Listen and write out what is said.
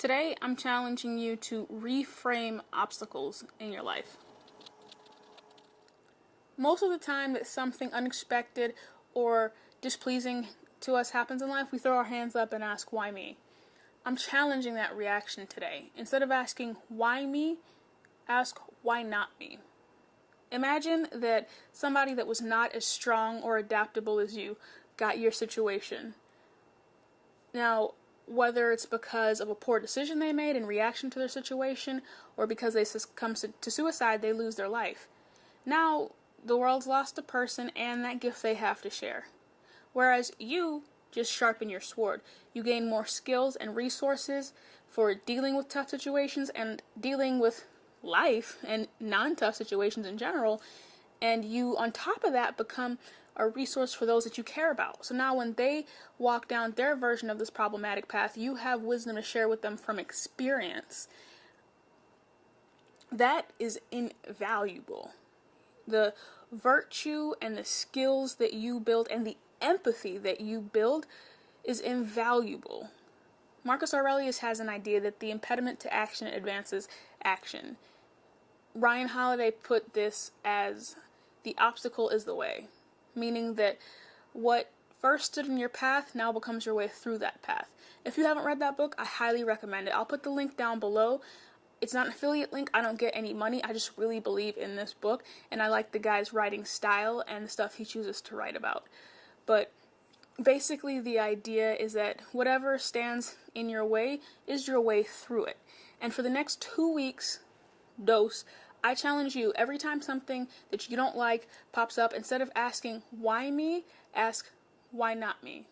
Today, I'm challenging you to reframe obstacles in your life. Most of the time that something unexpected or displeasing to us happens in life, we throw our hands up and ask, why me? I'm challenging that reaction today. Instead of asking, why me, ask, why not me? Imagine that somebody that was not as strong or adaptable as you got your situation. Now, whether it's because of a poor decision they made in reaction to their situation or because they succumb to suicide, they lose their life. Now, the world's lost a person and that gift they have to share. Whereas you just sharpen your sword. You gain more skills and resources for dealing with tough situations and dealing with life and non tough situations in general. And you, on top of that, become a resource for those that you care about. So now when they walk down their version of this problematic path, you have wisdom to share with them from experience. That is invaluable. The virtue and the skills that you build and the empathy that you build is invaluable. Marcus Aurelius has an idea that the impediment to action advances action. Ryan Holiday put this as the obstacle is the way meaning that what first stood in your path now becomes your way through that path. If you haven't read that book, I highly recommend it. I'll put the link down below. It's not an affiliate link. I don't get any money. I just really believe in this book and I like the guy's writing style and the stuff he chooses to write about. But basically the idea is that whatever stands in your way is your way through it. And for the next 2 weeks, dose I challenge you every time something that you don't like pops up, instead of asking, why me, ask, why not me?